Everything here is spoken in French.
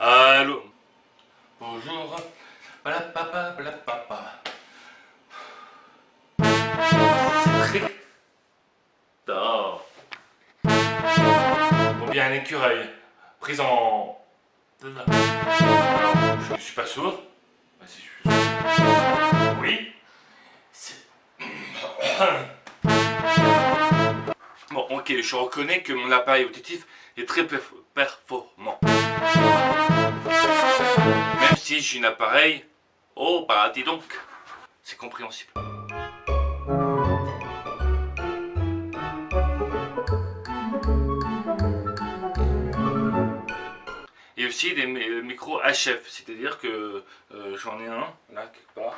Allô Bonjour. Voilà papa, voilà papa. C'est très. Bon bien un écureuil. Pris en... Je ne suis pas sourd. Bah, si je suis sourd. Oui. C'est- ok, je reconnais que mon appareil auditif est très perf- performant. Même si j'ai un appareil, oh bah dis donc, c'est compréhensible. Et aussi des mi- micros HF, c'est-à-dire que euh, j'en ai un là quelque part.